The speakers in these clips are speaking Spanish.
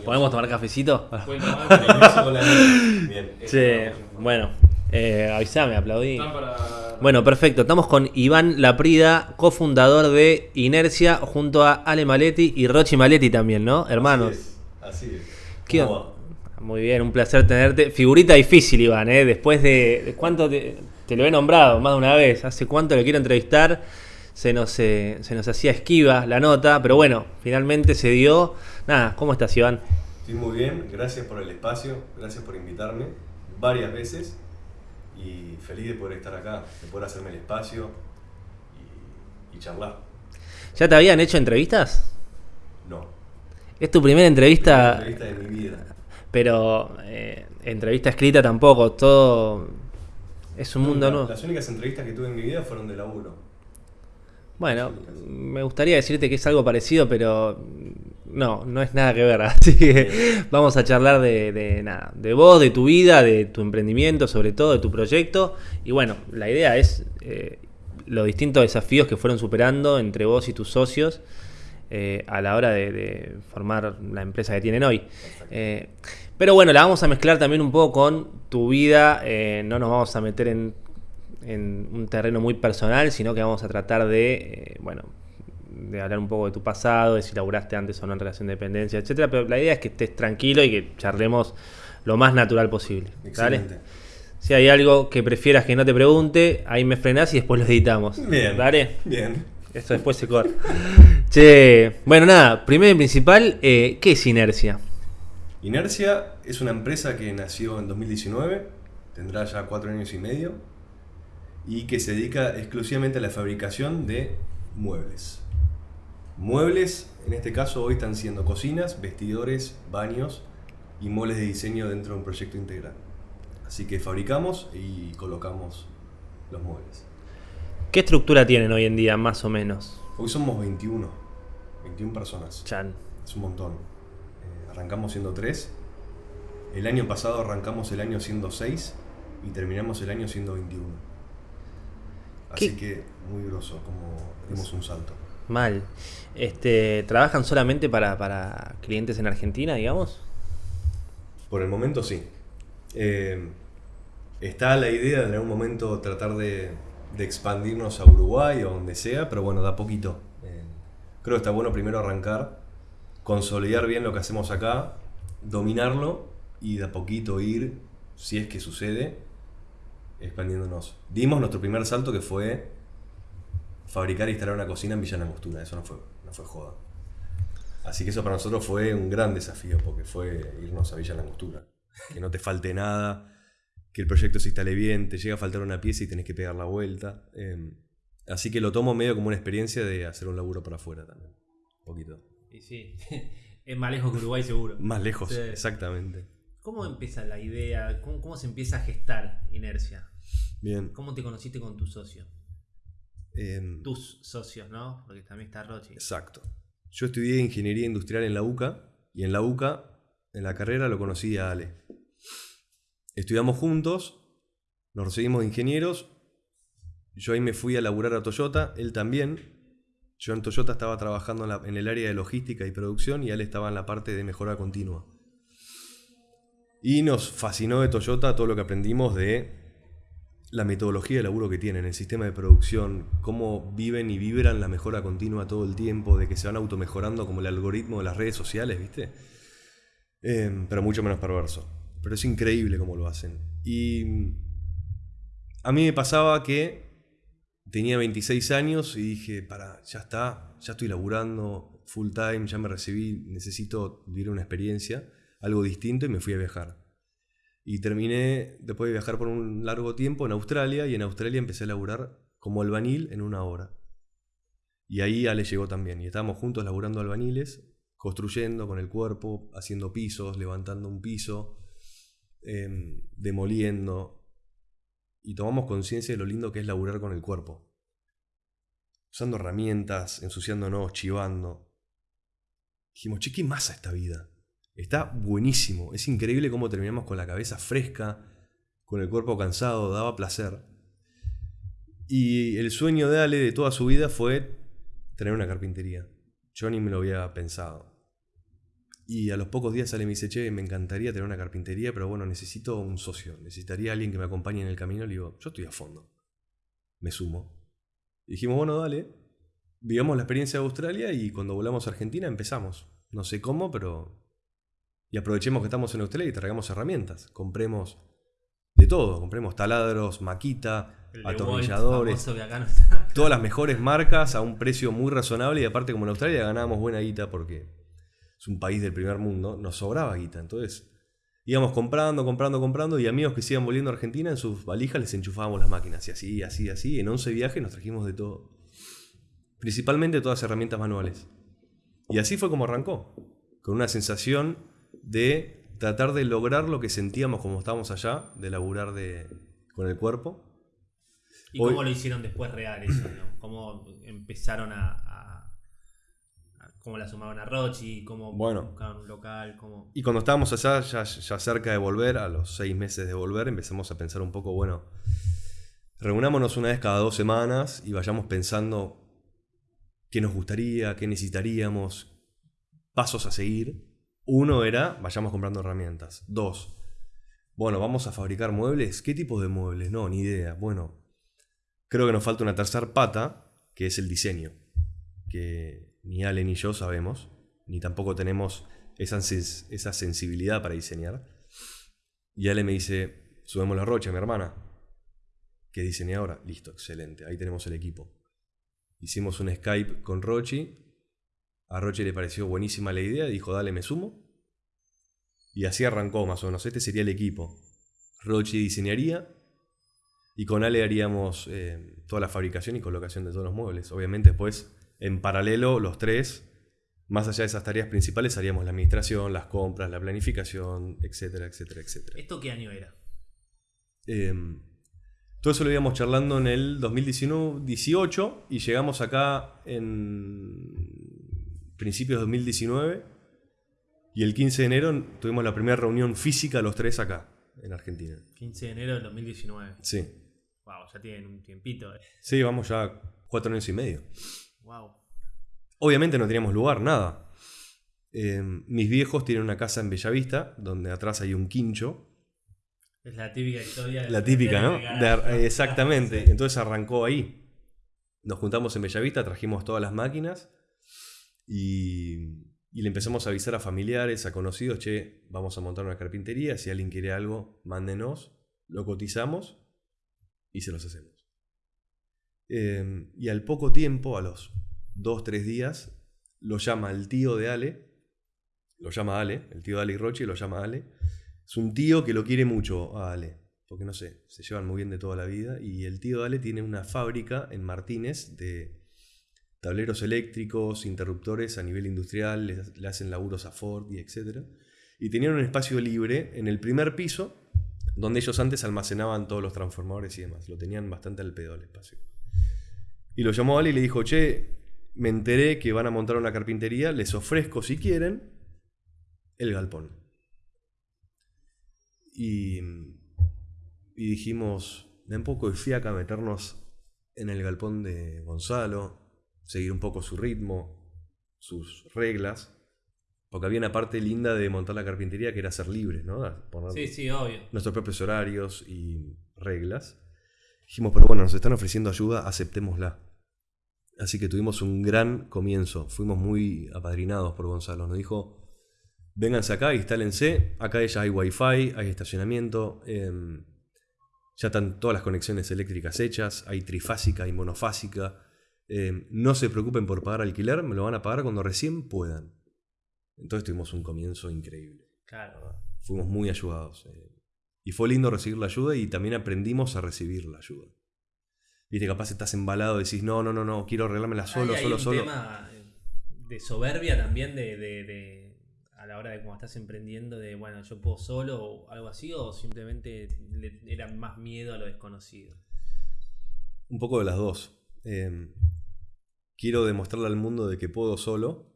¿Podemos tomar cafecito? Bien. Che, bueno, eh, avísame, aplaudí. Bueno, perfecto. Estamos con Iván Laprida, cofundador de Inercia, junto a Ale Maletti y Rochi Maletti también, ¿no? Hermanos. Así es. Así es. ¿Qué ¿Cómo onda? Muy bien, un placer tenerte. Figurita difícil, Iván, ¿eh? Después de, de cuánto te, te lo he nombrado más de una vez. ¿Hace cuánto lo quiero entrevistar? Se nos, eh, se nos hacía esquiva la nota, pero bueno, finalmente se dio. Nada, ¿cómo estás, Iván? Estoy muy bien, gracias por el espacio, gracias por invitarme varias veces y feliz de poder estar acá, de poder hacerme el espacio y, y charlar. ¿Ya te habían hecho entrevistas? No, Es tu primera entrevista, entrevista de mi vida. pero eh, entrevista escrita tampoco. Todo es un mundo nuevo. Las únicas entrevistas que tuve en mi vida fueron de laburo. Bueno, me gustaría decirte que es algo parecido, pero no, no es nada que ver. Así que vamos a charlar de, de nada, de vos, de tu vida, de tu emprendimiento, sobre todo de tu proyecto. Y bueno, la idea es eh, los distintos desafíos que fueron superando entre vos y tus socios eh, a la hora de, de formar la empresa que tienen hoy. Eh, pero bueno, la vamos a mezclar también un poco con tu vida. eh, no nos vamos a meter en, en un terreno muy personal, sino que vamos a tratar de, eh, bueno, de hablar un poco de tu pasado, de si laburaste antes o no en relación de dependencia, etcétera. Pero la idea es que estés tranquilo y que charlemos lo más natural posible. Excelente. Si hay algo que prefieras que no te pregunte, ahí me frenás y después lo editamos. Bien. ¿Dale? Bien. Esto después se corta. che, bueno, nada, primero y principal, eh, ¿qué es inercia? Inercia es una empresa que nació en 2019, tendrá ya cuatro años y medio, y que se dedica exclusivamente a la fabricación de muebles. Muebles, en este caso hoy están siendo cocinas, vestidores, baños y muebles de diseño dentro de un proyecto integral. Así que fabricamos y colocamos los muebles. ¿Qué estructura tienen hoy en día, más o menos? Hoy somos 21, 21 personas. Chan. Es un montón. Eh, arrancamos siendo 3. El año pasado arrancamos el año siendo 6 y terminamos el año siendo 21. Así ¿Qué? que muy grosso, como dimos un salto. Mal. Este, ¿Trabajan solamente para, para clientes en Argentina, digamos? Por el momento sí. Eh, está la idea de en algún momento tratar de, de expandirnos a Uruguay o donde sea, pero bueno, da poquito. Eh, creo que está bueno primero arrancar, consolidar bien lo que hacemos acá, dominarlo y de a poquito ir, si es que sucede, expandiéndonos. Dimos nuestro primer salto que fue fabricar e instalar una cocina en Villa Langostura, eso no fue, no fue joda. Así que eso para nosotros fue un gran desafío, porque fue irnos a Villa Langostura. Que no te falte nada, que el proyecto se instale bien, te llega a faltar una pieza y tenés que pegar la vuelta. Eh, así que lo tomo medio como una experiencia de hacer un laburo para afuera también. Un poquito. Y sí, es más lejos que Uruguay seguro. Más lejos, Sí. exactamente. ¿Cómo empieza la idea? ¿Cómo, cómo se empieza a gestar inercia? Bien. ¿Cómo te conociste con tu socio? Eh, Tus socios, ¿no? Porque también está Rochi. Exacto. Yo estudié ingeniería industrial en la UCA y en la UCA, en la carrera, lo conocí a Ale. Estudiamos juntos, nos recibimos de ingenieros. Yo ahí me fui a laburar a Toyota, él también. Yo en Toyota estaba trabajando en, la- en el área de logística y producción y él estaba en la parte de mejora continua. Y nos fascinó de Toyota todo lo que aprendimos de la metodología de laburo que tienen, el sistema de producción, cómo viven y vibran la mejora continua todo el tiempo, de que se van automejorando como el algoritmo de las redes sociales, ¿viste? Eh, pero mucho menos perverso. Pero es increíble cómo lo hacen. Y a mí me pasaba que tenía 26 años y dije, para, ya está, ya estoy laburando full time, ya me recibí, necesito vivir una experiencia, algo distinto y me fui a viajar. Y terminé, después de viajar por un largo tiempo, en Australia, y en Australia empecé a laburar como albanil en una hora. Y ahí Ale llegó también, y estábamos juntos laburando albaniles, construyendo con el cuerpo, haciendo pisos, levantando un piso, em, demoliendo. Y tomamos conciencia de lo lindo que es laburar con el cuerpo. Usando herramientas, ensuciándonos, chivando. Dijimos, che, ¿qué masa esta vida? Está buenísimo. Es increíble cómo terminamos con la cabeza fresca, con el cuerpo cansado, daba placer. Y el sueño de Ale de toda su vida fue tener una carpintería. Yo ni me lo había pensado. Y a los pocos días sale y me dice, che, me encantaría tener una carpintería, pero bueno, necesito un socio, necesitaría alguien que me acompañe en el camino. Le digo, yo estoy a fondo, me sumo. Y dijimos, bueno, dale, vivamos la experiencia de Australia y cuando volvamos a Argentina empezamos. No sé cómo, pero... Y aprovechemos que estamos en Australia y traigamos herramientas. Compremos de todo, compremos taladros, maquita, El atornilladores, Volt, famoso que acá no está. todas las mejores marcas a un precio muy razonable y aparte como en Australia ganábamos buena guita porque es un país del primer mundo, nos sobraba guita. Entonces íbamos comprando, comprando, comprando y amigos que se iban volviendo a Argentina en sus valijas les enchufábamos las máquinas y así, así, así. En 11 viajes nos trajimos de todo. Principalmente todas herramientas manuales. Y así fue como arrancó, con una sensación de tratar de lograr lo que sentíamos como estábamos allá, de laburar de, con el cuerpo. ¿Y Hoy- cómo lo hicieron después real eso? ¿no? ¿Cómo empezaron a, a- a- ¿Cómo la sumaron a Rochi? ¿Cómo Bueno. buscaron un local? ¿Cómo... Y cuando estábamos allá, ya, ya cerca de volver, a los seis meses de volver, empezamos a pensar un poco, bueno, reunámonos una vez cada dos semanas y vayamos pensando qué nos gustaría, qué necesitaríamos, pasos a seguir. Uno era, vayamos comprando herramientas. Dos, bueno, vamos a fabricar muebles. ¿Qué tipo de muebles? No, ni idea. Bueno, creo que nos falta una tercera pata, que es el diseño, que ni Ale ni yo sabemos, ni tampoco tenemos esa, sens- esa sensibilidad para diseñar. Y Ale me dice, subemos la rocha, mi hermana. ¿Qué diseñadora? Listo, excelente, ahí tenemos el equipo. Hicimos un Skype con Rochi. A Rochi le pareció buenísima la idea, dijo, dale, me sumo. Y así arrancó más o menos, este sería el equipo. Rochi diseñaría y con Ale haríamos eh, toda la fabricación y colocación de todos los muebles. Obviamente después, en paralelo, los tres, más allá de esas tareas principales, haríamos la administración, las compras, la planificación, etcétera, etcétera, etcétera. ¿Esto qué año era? Eh, todo eso lo íbamos charlando en el 2018 y llegamos acá en principios de 2019 y el 15 de enero tuvimos la primera reunión física los tres acá, en Argentina. 15 de enero del 2019. Sí, Wow, ya tienen un tiempito. eh. sí, vamos ya cuatro años y medio. Wow. Obviamente no teníamos lugar, nada. Eh, mis viejos tienen una casa en Bellavista, donde atrás hay un quincho, Es la típica historia. de La típica, ¿no? de- exactamente. Entonces arrancó ahí. Nos juntamos en Bellavista, trajimos todas las máquinas y, le empezamos a avisar a familiares, a conocidos, che, vamos a montar una carpintería, si alguien quiere algo, mándenos, lo cotizamos y se los hacemos. Eh, y al poco tiempo, a los dos, tres días, lo llama el tío de Ale, lo llama Ale, el tío de Ale y Rochi lo llama Ale. Es un tío que lo quiere mucho a Ale, porque no sé, se llevan muy bien de toda la vida. Y el tío de Ale tiene una fábrica en Martínez de tableros eléctricos, interruptores a nivel industrial, le, hacen laburos a Ford y etc. Y tenían un espacio libre en el primer piso, donde ellos antes almacenaban todos los transformadores y demás. Lo tenían bastante al pedo el espacio. Y lo llamó Ale y le dijo, che, me enteré que van a montar una carpintería, les ofrezco si quieren el galpón. Y, y dijimos, da un poco de fiaca meternos en el galpón de Gonzalo, seguir un poco su ritmo, sus reglas. Porque había una parte linda de montar la carpintería que era ser libre, ¿no? Poner Sí, sí, obvio. nuestros propios horarios y reglas. Dijimos, pero bueno, nos están ofreciendo ayuda, aceptémosla. Así que tuvimos un gran comienzo. Fuimos muy apadrinados por Gonzalo. Nos dijo, vénganse acá, instálense. Acá ya hay wifi, hay estacionamiento. em, ya están todas las conexiones eléctricas hechas. Hay trifásica y monofásica. Em, no se preocupen por pagar alquiler, me lo van a pagar cuando recién puedan. Entonces tuvimos un comienzo increíble Claro. fuimos muy ayudados. eh. Y fue lindo recibir la ayuda y también aprendimos a recibir la ayuda. Viste, capaz estás embalado y decís, no, no, no, no, quiero arreglármela solo, Hay- hay solo, un solo. tema eh, de soberbia también de, de- de- a la hora de cuando estás emprendiendo de bueno yo puedo solo o algo así o simplemente le- era más miedo a lo desconocido Un poco de las dos. Eh, quiero demostrarle al mundo de que puedo solo.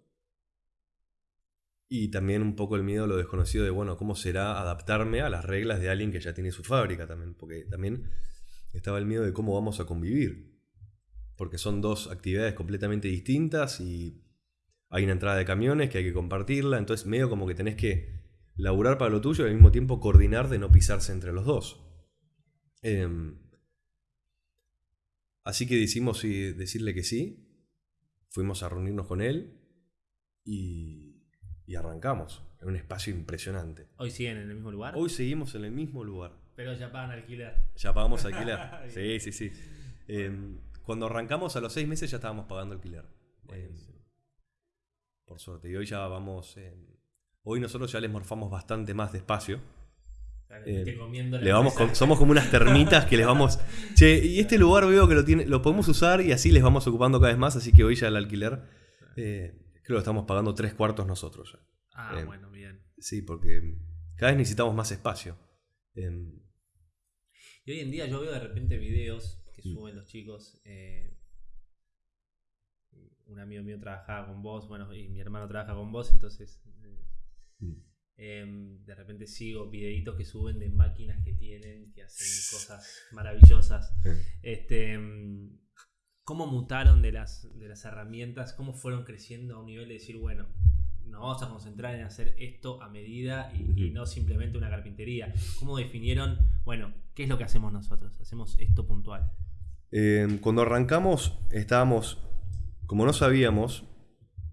Y también un poco el miedo a lo desconocido de, bueno, cómo será adaptarme a las reglas de alguien que ya tiene su fábrica también. Porque también estaba el miedo de cómo vamos a convivir. Porque son dos actividades completamente distintas y hay una entrada de camiones que hay que compartirla, entonces medio como que tenés que laburar para lo tuyo y al mismo tiempo coordinar de no pisarse entre los dos. Em, así que decidimos decirle que sí, fuimos a reunirnos con él y, y arrancamos en un espacio impresionante. ¿Hoy siguen en el mismo lugar? Hoy seguimos en el mismo lugar. Pero ya pagan alquiler. Ya pagamos alquiler. sí, sí, sí. Em, cuando arrancamos a los seis meses ya estábamos pagando alquiler. Em, por suerte. Y hoy ya vamos. hoy nosotros ya les morfamos bastante más despacio. Em, le vamos somos como unas termitas que les vamos. Che, y este lugar veo que lo tiene, lo podemos usar y así les vamos ocupando cada vez más. Así que hoy ya el alquiler eh, creo que lo estamos pagando tres cuartos nosotros ya. Ah, bueno, bien. Sí, porque cada vez necesitamos más espacio. y hoy en día yo veo de repente videos que mm. suben los chicos. Eh, un amigo mío trabajaba con vos, bueno, y mi hermano trabaja con vos, entonces eh, mm. Em, de repente sigo videitos que suben de máquinas que tienen, que hacen cosas maravillosas. Este, em, ¿Cómo mutaron de las, de las herramientas? ¿Cómo fueron creciendo a un nivel de decir, bueno, nos vamos a concentrar en hacer esto a medida y, no simplemente una carpintería. ¿Cómo definieron, bueno, qué es lo que hacemos nosotros? Hacemos esto puntual. Em, cuando arrancamos estábamos, como no sabíamos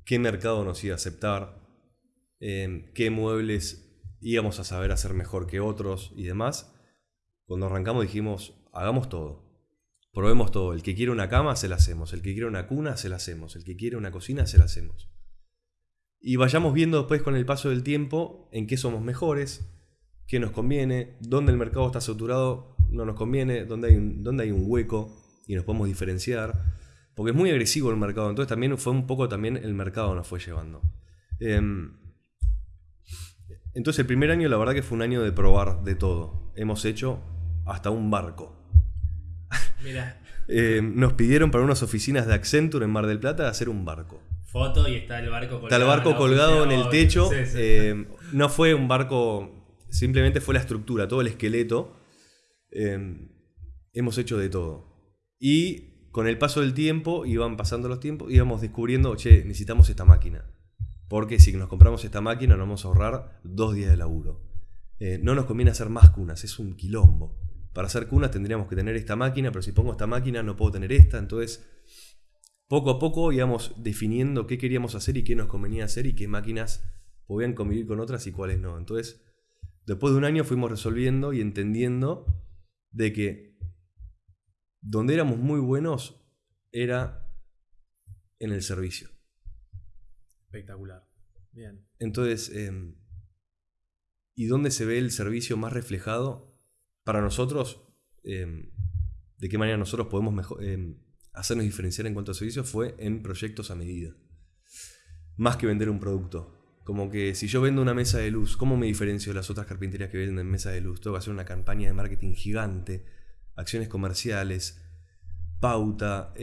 qué mercado nos iba a aceptar, em, qué muebles íbamos a saber hacer mejor que otros y demás, cuando arrancamos dijimos, hagamos todo. Probemos todo. El que quiere una cama, se la hacemos. El que quiere una cuna, se la hacemos. El que quiere una cocina, se la hacemos. Y vayamos viendo después con el paso del tiempo en qué somos mejores, qué nos conviene, dónde el mercado está saturado, no nos conviene, dónde hay dónde hay un hueco y nos podemos diferenciar. Porque es muy agresivo el mercado. Entonces también fue un poco también el mercado nos fue llevando. Em, entonces el primer año la verdad que fue un año de probar de todo. Hemos hecho hasta un barco. Mira. Em, nos pidieron para unas oficinas de Accenture en Mar del Plata hacer un barco. Foto y está el barco colgado. Está el barco colgado en el techo. Em, no fue un barco, simplemente fue la estructura, todo el esqueleto. hemos hecho de todo. Y con el paso del tiempo, iban pasando los tiempos, íbamos descubriendo, che, necesitamos esta máquina. Porque si nos compramos esta máquina nos vamos a ahorrar dos días de laburo. Eh, no nos conviene hacer más cunas, es un quilombo. Para hacer cunas tendríamos que tener esta máquina, pero si pongo esta máquina no puedo tener esta. Entonces, poco a poco íbamos definiendo qué queríamos hacer y qué nos convenía hacer y qué máquinas podían convivir con otras y cuáles no. Entonces, después de un año fuimos resolviendo y entendiendo de que donde éramos muy buenos era en el servicio. Espectacular. Bien. Entonces, em, ¿y dónde se ve el servicio más reflejado? Para nosotros, em, de qué manera nosotros podemos em, hacernos diferenciar en cuanto a servicio fue en proyectos a medida. Más que vender un producto. Como que si yo vendo una mesa de luz, ¿cómo me diferencio de las otras carpinterías que venden mesa de luz? Tengo que hacer una campaña de marketing gigante acciones comerciales, pauta.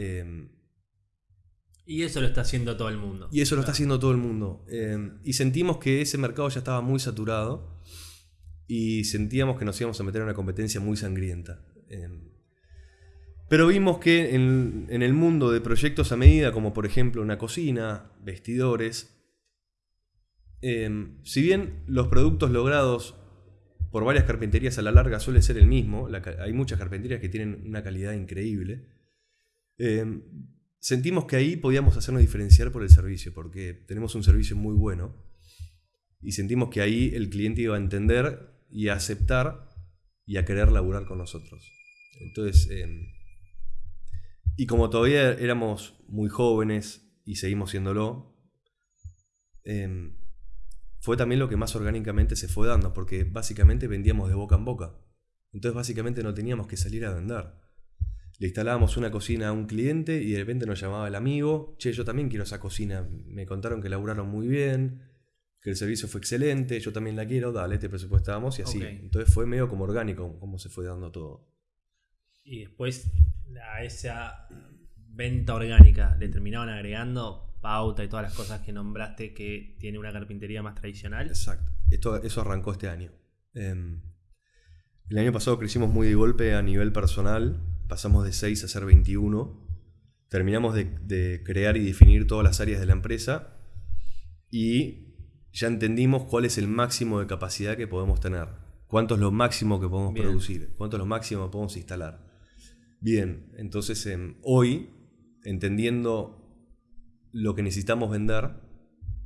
Y eso lo está haciendo todo el mundo. Y eso lo está haciendo todo el mundo. Em, y sentimos que ese mercado ya estaba muy saturado y sentíamos que nos íbamos a meter en una competencia muy sangrienta. Em, pero vimos que en, en, el mundo de proyectos a medida, como por ejemplo una cocina, vestidores, si bien los productos logrados por varias carpinterías a la larga suele ser el mismo. hay muchas carpinterías que tienen una calidad increíble. Sentimos que ahí podíamos hacernos diferenciar por el servicio, porque tenemos un servicio muy bueno. Y sentimos que ahí el cliente iba a entender y a aceptar y a querer laburar con nosotros. Entonces, em, y como todavía éramos muy jóvenes y seguimos siéndolo, eh, fue también lo que más orgánicamente se fue dando, porque básicamente vendíamos de boca en boca. Entonces básicamente no teníamos que salir a vender. Le instalábamos una cocina a un cliente y de repente nos llamaba el amigo, che, yo también quiero esa cocina, me contaron que laburaron muy bien, que el servicio fue excelente, yo también la quiero, dale, te presupuestábamos y así. Entonces fue medio como orgánico como se fue dando todo. Y después a esa venta orgánica le terminaban agregando pauta y todas las cosas que nombraste que tiene una carpintería más tradicional. Exacto. Esto, eso arrancó este año. Em, el año pasado crecimos muy de golpe a nivel personal. Pasamos de 6 a ser 21. Terminamos de, crear y definir todas las áreas de la empresa. y ya entendimos cuál es el máximo de capacidad que podemos tener. Cuánto es lo máximo que podemos Bien. producir, cuánto es lo máximo que podemos instalar. Bien, entonces em, hoy, entendiendo lo que necesitamos vender,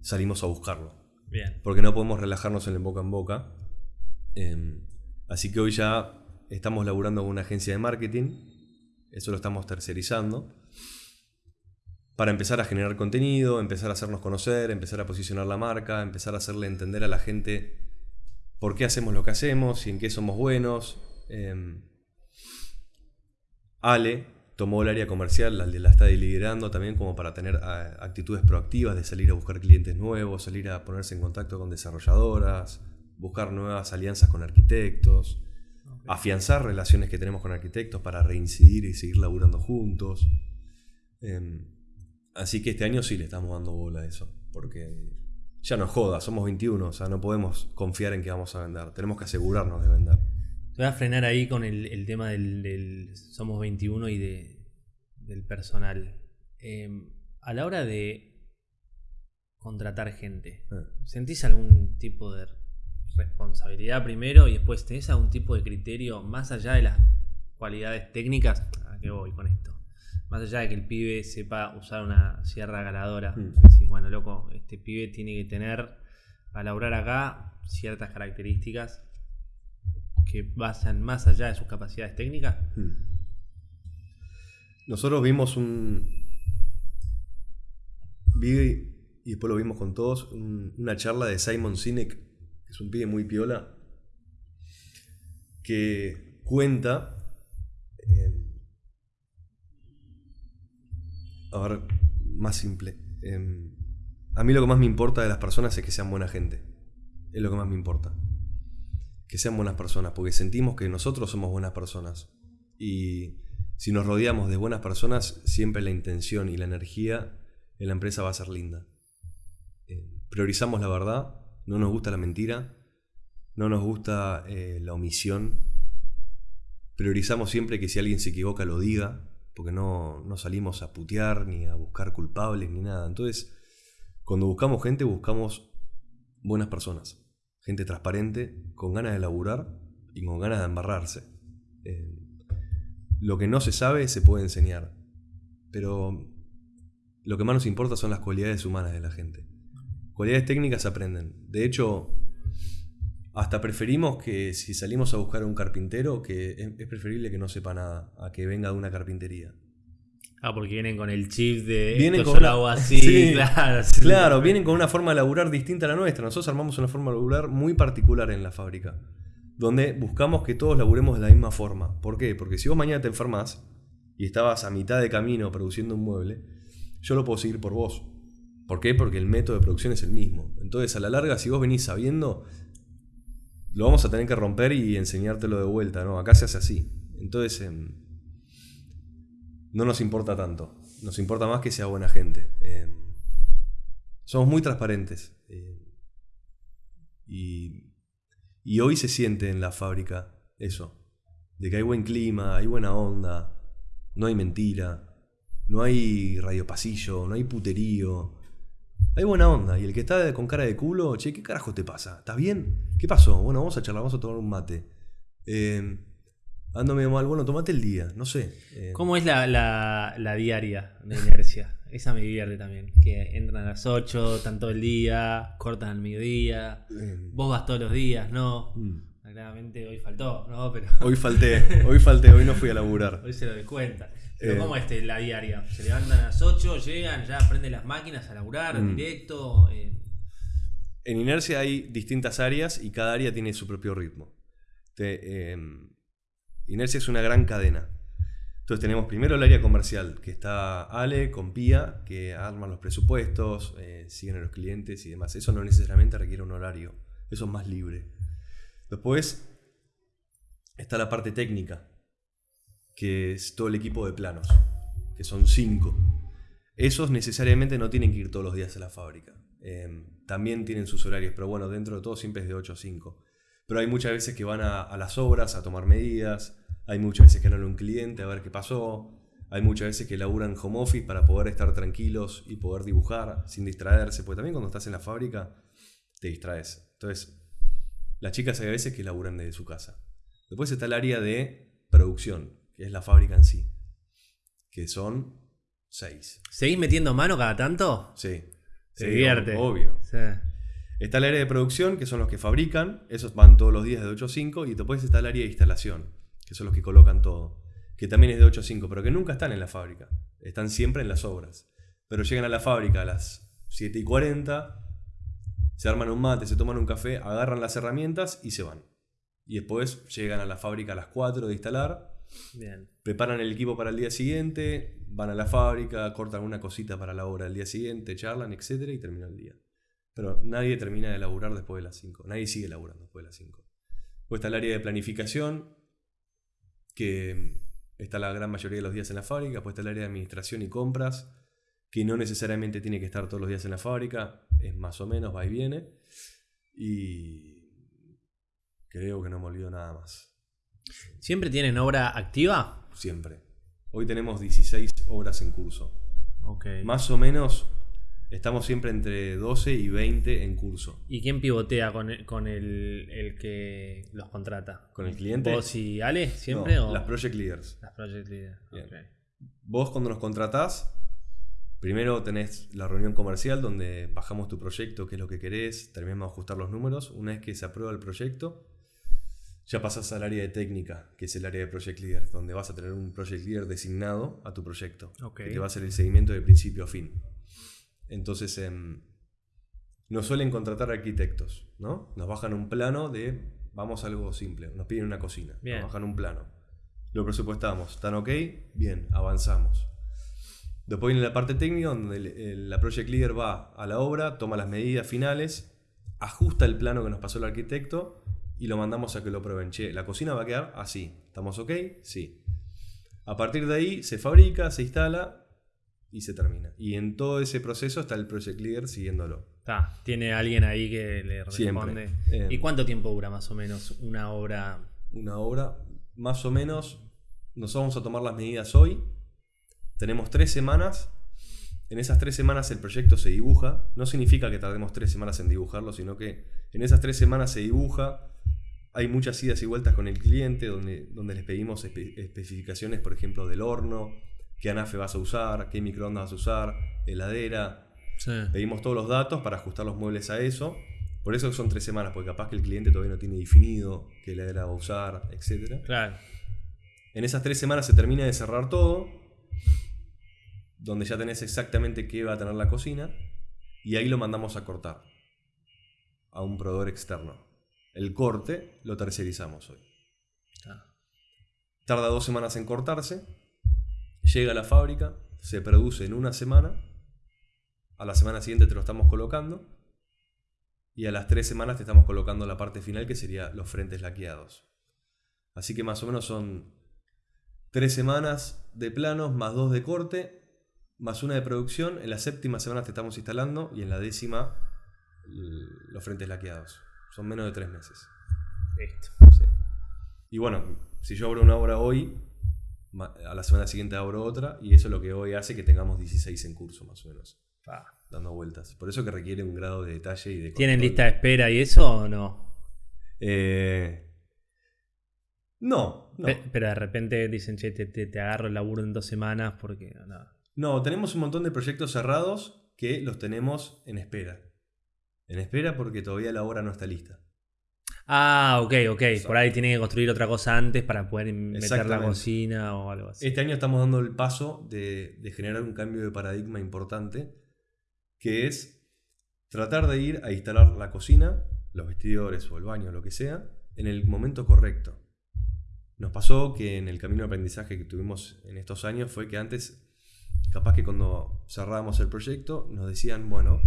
salimos a buscarlo. Bien. Porque no podemos relajarnos en el boca en boca. Em, así que hoy ya estamos laburando con una agencia de marketing. Eso lo estamos tercerizando. Para empezar a generar contenido, empezar a hacernos conocer, empezar a posicionar la marca, empezar a hacerle entender a la gente por qué hacemos lo que hacemos y en qué somos buenos. Em, Ale tomó el área comercial, la, la está liderando también como para tener actitudes proactivas de salir a buscar clientes nuevos, salir a ponerse en contacto con desarrolladoras, buscar nuevas alianzas con arquitectos, afianzar relaciones que tenemos con arquitectos para reincidir y seguir laburando juntos. Em, así que este año sí le estamos dando bola a eso, porque ya no joda, somos 21, o sea, no podemos confiar en que vamos a vender, tenemos que asegurarnos de vender. Te voy a frenar ahí con el, el tema del, del Somos 21 y de, del personal. Eh, a la hora de contratar gente, Eh. ¿sentís algún tipo de responsabilidad primero y después tenés algún tipo de criterio más allá de las cualidades técnicas? ¿A qué voy con esto? Más allá de que el pibe sepa usar una sierra galadora. Mm. Decís, bueno, loco, este pibe tiene que tener, a laburar acá, ciertas características que vayan más allá de sus capacidades técnicas. Hmm. Nosotros vimos un. Vi, y después lo vimos con todos, un- una charla de Simon Sinek, que es un pibe muy piola, que cuenta. eh, a ver, más simple. eh, a mí lo que más me importa de las personas es que sean buena gente. Es lo que más me importa. Que sean buenas personas, porque sentimos que nosotros somos buenas personas. Y si nos rodeamos de buenas personas, siempre la intención y la energía en la empresa va a ser linda. Eh, priorizamos la verdad, no nos gusta la mentira, no nos gusta eh, la omisión. Priorizamos siempre que si alguien se equivoca lo diga, porque no, no salimos a putear ni a buscar culpables ni nada. Entonces, cuando buscamos gente, buscamos buenas personas. Gente transparente, con ganas de laburar y con ganas de embarrarse. Eh, lo que no se sabe se puede enseñar. Pero lo que más nos importa son las cualidades humanas de la gente. Cualidades técnicas se aprenden. De hecho, hasta preferimos que si salimos a buscar a un carpintero, que es, preferible que no sepa nada, a que venga de una carpintería. Ah, porque vienen con el chip de Vienen esto con yo lo una- hago así, Sí. claro. sí. Claro, vienen con una forma de laburar distinta a la nuestra. Nosotros armamos una forma de laburar muy particular en la fábrica, donde buscamos que todos laburemos de la misma forma. ¿Por qué? Porque si vos mañana te enfermas y estabas a mitad de camino produciendo un mueble, yo lo puedo seguir por vos. ¿Por qué? Porque el método de producción es el mismo. Entonces, a la larga, si vos venís sabiendo, lo vamos a tener que romper y enseñártelo de vuelta, ¿no? Acá se hace así. Entonces, em, no nos importa tanto. Nos importa más que sea buena gente. Em, somos muy transparentes. eh, y, y hoy se siente en la fábrica eso. De que hay buen clima, hay buena onda, no hay mentira, no hay radiopasillo, no hay puterío. Hay buena onda. Y el que está con cara de culo, che, ¿qué carajo te pasa? ¿Estás bien? ¿Qué pasó? Bueno, vamos a charlar, vamos a tomar un mate. Eh, ando medio mal, bueno, tomate el día, no sé. Eh, ¿Cómo es la, la- la diaria de inercia? Esa me divierte también. Que entran a las 8, están todo el día, cortan al mediodía. eh, Vos vas todos los días, ¿no? mm. Claramente hoy faltó, ¿no? Pero Hoy falté, hoy falté, hoy no fui a laburar. hoy se lo descuenta. Pero Eh. ¿cómo es este, la diaria? Se levantan a las 8, llegan, ya prenden las máquinas a laburar Mm. directo. eh, En Inercia hay distintas áreas y cada área tiene su propio ritmo. Te- eh, Inercia es una gran cadena. Entonces tenemos primero el área comercial, que está Ale con Pía, que arman los presupuestos, eh, siguen a los clientes y demás. Eso no necesariamente requiere un horario, eso es más libre. Después está la parte técnica, que es todo el equipo de planos, que son cinco. Esos necesariamente no tienen que ir todos los días a la fábrica. Eh, también tienen sus horarios, pero bueno, dentro de todo siempre es de 8 a 5. Pero hay muchas veces que van a, las obras a tomar medidas, hay muchas veces que van a un cliente a ver qué pasó, Hay muchas veces que laburan home office para poder estar tranquilos y poder dibujar sin distraerse, porque también cuando estás en la fábrica te distraes. Entonces, las chicas hay veces que laburan desde su casa. Después está el área de producción, que es la fábrica en sí, que son seis. ¿Seguís metiendo mano cada tanto? Sí. Te Sí, divierte. Obvio. Sí. Está el área de producción, que son los que fabrican, esos van todos los días de 8 a 5, y después está el área de instalación, que son los que colocan todo, que también es de 8 a 5, pero que nunca están en la fábrica, están siempre en las obras. Pero llegan a la fábrica a las 7 y 40, se arman un mate, se toman un café, agarran las herramientas y se van. Y después llegan a la fábrica a las 4 de instalar, Preparan el equipo para el día siguiente, van a la fábrica, cortan una cosita para la obra del día siguiente, charlan, etcétera, y termina el día. Pero nadie termina de laburar después de las 5. Nadie sigue laburando después de las 5. Después está el área de planificación, que está la gran mayoría de los días en la fábrica. Después está el área de administración y compras, que no necesariamente tiene que estar todos los días en la fábrica. Es más o menos, va y viene. Y creo que no me olvido nada más. ¿Siempre tienen obra activa? Siempre. Hoy tenemos 16 obras en curso. Ok. Más o menos estamos siempre entre 12 y 20 en curso. ¿Y quién pivotea con el, con el, el que los contrata? ¿Con el cliente? ¿Vos y Ale siempre? No, o las project leaders. las project leaders? Bien. Ok. Vos cuando nos contratás, primero tenés la reunión comercial donde bajamos tu proyecto, qué es lo que querés, terminamos de ajustar los números. Una vez que se aprueba el proyecto, ya pasás al área de técnica, que es el área de project leader, donde vas a tener un project leader designado a tu proyecto, Ok. que te va a hacer el seguimiento de principio a fin. Entonces, em, nos suelen contratar arquitectos, ¿no? Nos bajan un plano de, vamos a algo simple, nos piden una cocina, Bien. nos bajan un plano. Lo presupuestamos, ¿están ok? Bien, avanzamos. Después viene la parte técnica donde el- el- la project leader va a la obra, toma las medidas finales, ajusta el plano que nos pasó el arquitecto y lo mandamos a que lo prueben. Che, la cocina va a quedar así. ¿Estamos ok? Sí. A partir de ahí se fabrica, se instala y se termina. Y en todo ese proceso está el project leader siguiéndolo. Está, tiene alguien ahí que le responde. Eh. ¿Y cuánto tiempo dura más o menos una obra? Una obra, más o menos, nos vamos a tomar las medidas hoy. Tenemos tres semanas. En esas tres semanas el proyecto se dibuja. No significa que tardemos tres semanas en dibujarlo, sino que en esas tres semanas se dibuja. Hay muchas idas y vueltas con el cliente donde, donde les pedimos espe- especificaciones, por ejemplo, del horno, qué anafe vas a usar, qué microondas vas a usar, heladera. Sí. Pedimos todos los datos para ajustar los muebles a eso. Por eso son tres semanas, porque capaz que el cliente todavía no tiene definido qué heladera va a usar, etc. Claro. En esas tres semanas se termina de cerrar todo, donde ya tenés exactamente qué va a tener la cocina, y ahí lo mandamos a cortar a un proveedor externo. El corte lo tercerizamos hoy. Está. Tarda dos semanas en cortarse, llega a la fábrica, se produce en una semana, a la semana siguiente te lo estamos colocando, y a las tres semanas te estamos colocando la parte final que sería los frentes laqueados. Así que más o menos son tres semanas de planos más dos de corte, más una de producción. En la séptima semana te estamos instalando y en la décima los frentes laqueados. Son menos de tres meses. Listo. Sí. Y bueno, si yo abro una obra hoy, a la semana siguiente abro otra, y eso es lo que hoy hace que tengamos 16 en curso, más o menos, dando vueltas. Por eso que requiere un grado de detalle y de ¿Tienen control. lista de espera y eso o no? Eh, no, no. Pe- Pero de repente dicen, che, te, te- te agarro el laburo en dos semanas porque. No. No, tenemos un montón de proyectos cerrados que los tenemos en espera. En espera porque todavía la obra no está lista. Ah, ok, ok. Exacto. Por ahí tienen que construir otra cosa antes para poder meter la cocina o algo así. Este año estamos dando el paso de, de generar un cambio de paradigma importante, que es tratar de ir a instalar la cocina, los vestidores o el baño, lo que sea, en el momento correcto. Nos pasó que en el camino de aprendizaje que tuvimos en estos años fue que antes, capaz que cuando cerrábamos el proyecto, nos decían, bueno,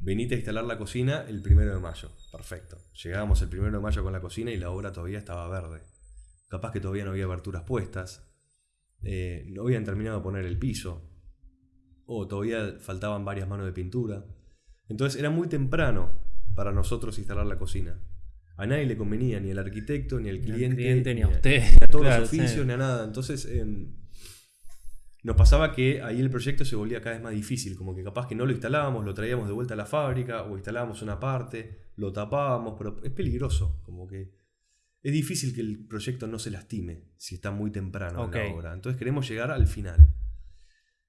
venite a instalar la cocina el primero de mayo. Perfecto. Llegábamos el primero de mayo con la cocina y la obra todavía estaba verde. Capaz que todavía no había aberturas puestas. eh, no habían terminado de poner el piso. O todavía faltaban varias manos de pintura. Entonces era muy temprano para nosotros instalar la cocina. A nadie le convenía, ni al arquitecto, ni al Ni al cliente, cliente, ni a usted. ni a todos Claro, los oficios, sí. ni a nada. Entonces, em, nos pasaba que ahí el proyecto se volvía cada vez más difícil, como que capaz que no lo instalábamos, lo traíamos de vuelta a la fábrica o instalábamos una parte, lo tapábamos, pero es peligroso, como que es difícil que el proyecto no se lastime si está muy temprano Ok. en la obra. Entonces queremos llegar al final.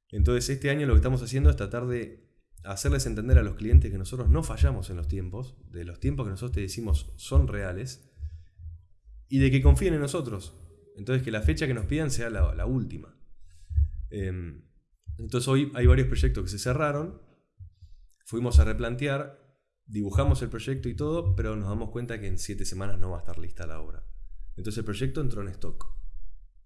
Entonces este año lo que estamos haciendo es tratar de hacerles entender a los clientes que nosotros no fallamos en los tiempos, de los tiempos que nosotros te decimos son reales, y de que confíen en nosotros. Entonces que la fecha que nos pidan sea la, la última. Em, entonces hoy hay varios proyectos que se cerraron, fuimos a replantear, dibujamos el proyecto y todo, pero nos damos cuenta que en siete semanas no va a estar lista la obra. Entonces el proyecto entró en stock.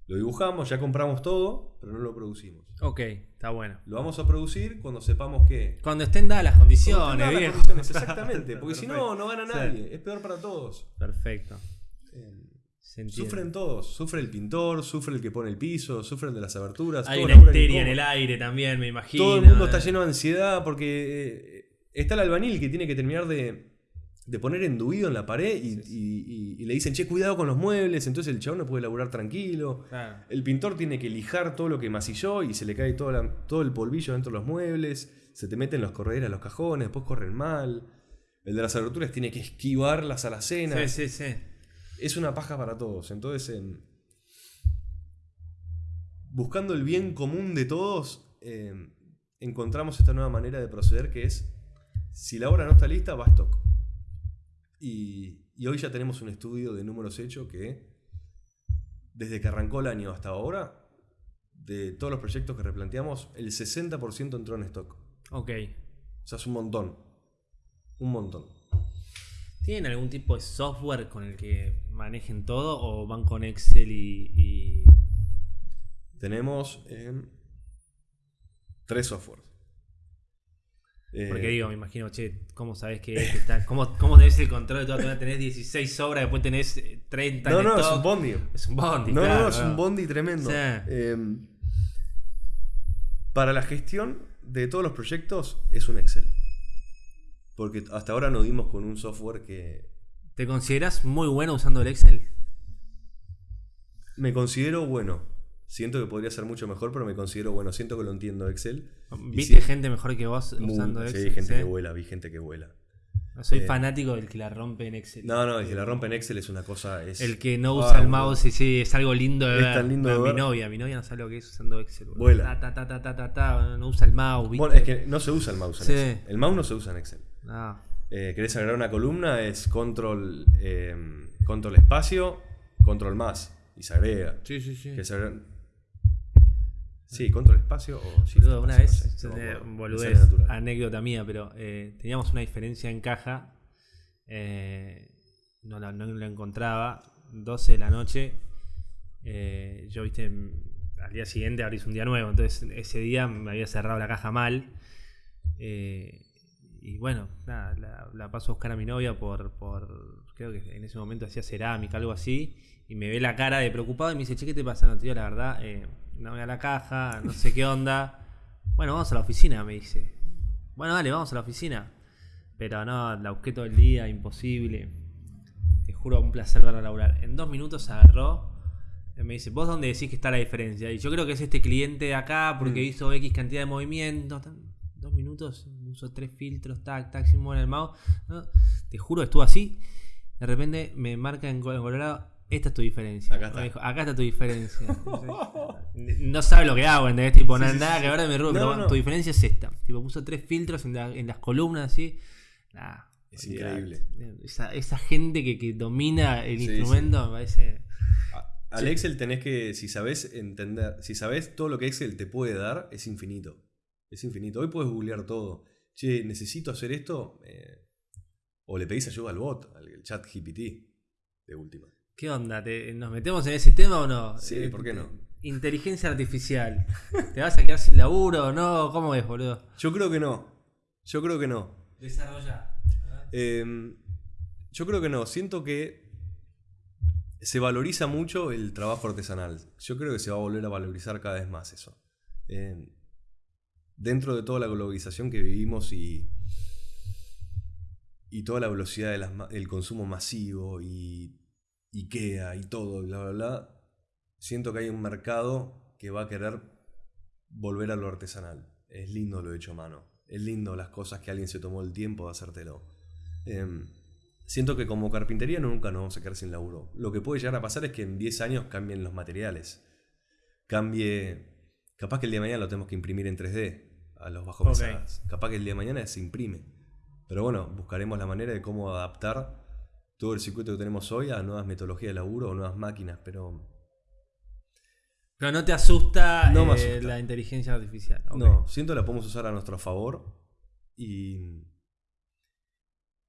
Lo dibujamos, ya compramos todo, pero no lo producimos. Ok, está bueno. Lo vamos a producir cuando sepamos que... Cuando estén dadas las condiciones, las condiciones, exactamente, porque si no, no gana nadie. Es peor para todos. Perfecto. Em. Sufren todos. Sufre el pintor, sufre el que pone el piso, sufre el de las aberturas. Hay una histeria en el aire también, me imagino. Todo el mundo está lleno de ansiedad porque eh, está el albanil que tiene que terminar de, de poner enduido en la pared y, y- y- y le dicen, che, cuidado con los muebles. Entonces el chabón no puede laburar tranquilo. Claro. El pintor tiene que lijar todo lo que masilló y se le cae todo, la- todo el polvillo dentro de los muebles. Se te meten los correderas, los cajones, después corren mal. El de las aberturas tiene que esquivar las alacenas. Sí, sí, sí. Es una paja para todos. Entonces, buscando el bien común de todos, em, encontramos esta nueva manera de proceder que es, si la obra no está lista, va a stock. Y, y hoy ya tenemos un estudio de números hecho que, desde que arrancó el año hasta ahora, de todos los proyectos que replanteamos, el 60% entró en stock. Ok. O sea, es un montón. Un montón. ¿Tienen algún tipo de software con el que manejen todo o van con Excel y... y- Tenemos em, tres softwares. Eh, Porque digo, me imagino, che, ¿cómo sabes que este está? ¿Cómo, cómo tenés el control de? Todavía Tenés 16 obras, después tenés eh, 30 no, en no, es un bondi. Es un bondi, No, claro, no, es un bondi tremendo. Sí. Em, para la gestión de todos los proyectos es un Excel. Porque hasta ahora nos dimos con un software que ¿Te consideras muy bueno usando el Excel? me considero bueno. Siento que podría ser mucho mejor, pero me considero bueno. Siento que lo entiendo Excel. ¿Viste sí, gente mejor que vos muy- usando sí, Excel? hay gente Sí. que vuela, vi gente que vuela. Soy Eh, fanático del que la rompe en Excel. No, no, el que la rompe en Excel es una cosa. Es, El que no Ah, usa el mouse y sí, es algo lindo de Es ver. tan lindo de mi ver. novia, mi novia no sabe lo que es usando Excel. Vuela. Ta, ta, ta, ta, ta, ta, no usa el mouse, ¿viste? Bueno, es que no se usa el mouse en Sí. Excel. El mouse no se usa en Excel. No. Eh, ¿Querés agregar una columna? Es control, eh, control espacio, control más. Y se agrega. Sí, sí, sí. ¿Querés agregar? Sí, control espacio o Boludo, una espacio, vez, no sé, no eh. Me boludez, anécdota mía, pero eh, teníamos una diferencia en caja. eh, no, la, no la encontraba. 12 de la noche. yo, viste, al día siguiente abrís un día nuevo. Entonces, ese día me había cerrado la caja mal. eh, y bueno, nada, la, la paso a buscar a mi novia por, por. Creo que en ese momento hacía cerámica, algo así. Y me ve la cara de preocupado y me dice, che, ¿qué te pasa? No, tío, la verdad, eh, no voy a la caja, no sé qué onda. Bueno, vamos a la oficina, me dice. Bueno, dale, vamos a la oficina. Pero no, la busqué todo el día, imposible. Te juro, un placer verla laburar. En dos minutos agarró. y Me dice, ¿vos dónde decís que está la diferencia? Y yo creo que es este cliente de acá porque Mm. hizo X cantidad de movimientos. Dos minutos, uso tres filtros, tac, tac, sin mover el mouse. ¿no? Te juro, estuvo así. De repente me marca en col- en colorado, esta es tu diferencia. Acá está. Me dijo, acá está tu diferencia. no sabe lo que hago, ¿entendés? Tipo, Sí, nada, sí, nada sí, que mi rubro, No, pero no, tu diferencia es esta. Tipo, puso tres filtros en, la- en las columnas así. Nah, Es increíble. Esa, esa gente que, que domina el instrumento me parece. Al Excel tenés que, si sabés entender, si sabés todo lo que Excel te puede dar, es infinito. Es infinito. Hoy puedes googlear todo. Che, necesito hacer esto. eh, o le pedís ayuda al bot, al chat GPT, de última. ¿Qué onda? ¿Te- ¿Nos metemos en ese tema o no? Sí, Eh, ¿por qué no? Inteligencia artificial. ¿Te vas a quedar sin laburo o no? ¿Cómo es, boludo? Yo creo que no. Yo creo que no. Desarrolla. Eh, yo creo que no. Siento que se valoriza mucho el trabajo artesanal. Yo creo que se va a volver a valorizar cada vez más eso. Eh, dentro de toda la globalización que vivimos y, y toda la velocidad del consumo masivo y IKEA y todo, bla, bla, bla, siento que hay un mercado que va a querer volver a lo artesanal. Es lindo lo hecho a mano. Es lindo las cosas que alguien se tomó el tiempo de hacértelo. Em, siento que como carpintería nunca nos vamos a quedar sin laburo. Lo que puede llegar a pasar es que en 10 años cambien los materiales. Cambie. Capaz que el día de mañana lo tenemos que imprimir en 3D a los bajos Ok. pesadas. Capaz que el día de mañana se imprime. Pero bueno, buscaremos la manera de cómo adaptar todo el circuito que tenemos hoy a nuevas metodologías de laburo o nuevas máquinas. Pero Pero no te asusta, No eh, asusta. la inteligencia artificial. No, siento que la podemos usar a nuestro favor y.